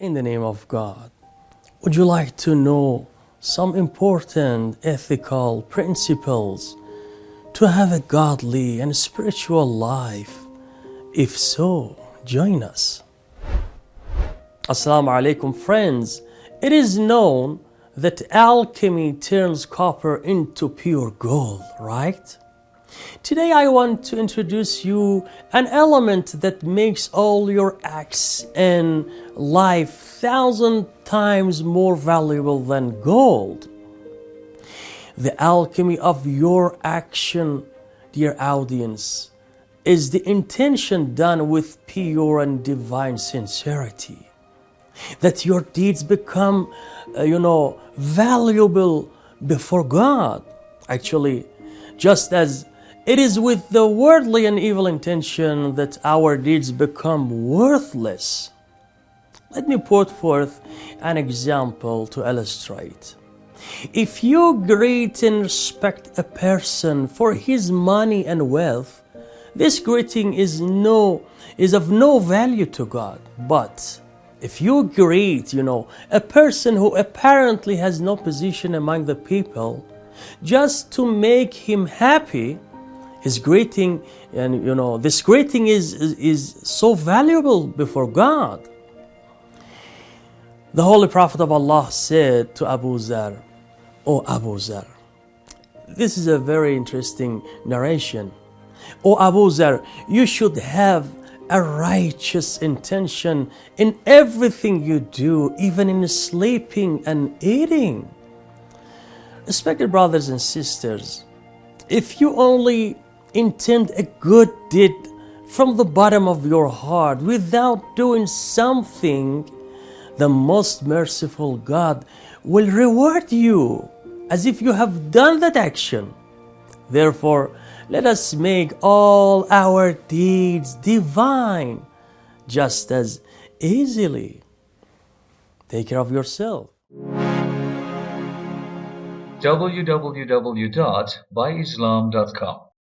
In the name of God, would you like to know some important ethical principles to have a godly and spiritual life? If so, join us. Assalamu alaikum, friends. It is known that alchemy turns copper into pure gold, right? Today I want to introduce you an element that makes all your acts in life thousand times more valuable than gold. The alchemy of your action, dear audience, is the intention done with pure and divine sincerity. That your deeds become, uh, you know, valuable before God. Actually, just as it is with the worldly and evil intention that our deeds become worthless. Let me put forth an example to illustrate. If you greet and respect a person for his money and wealth, this greeting is no is of no value to God. But if you greet, you know, a person who apparently has no position among the people, just to make him happy, his greeting and you know this greeting is, is, is so valuable before god. The holy prophet of allah said to abu zar o abu zar this is a very interesting narration. O abu zar you should have a righteous intention in everything you do even in sleeping and eating. Respected brothers and sisters if you only intend a good deed from the bottom of your heart without doing something, the most merciful God will reward you as if you have done that action. Therefore, let us make all our deeds divine just as easily. Take care of yourself. www.byislam.com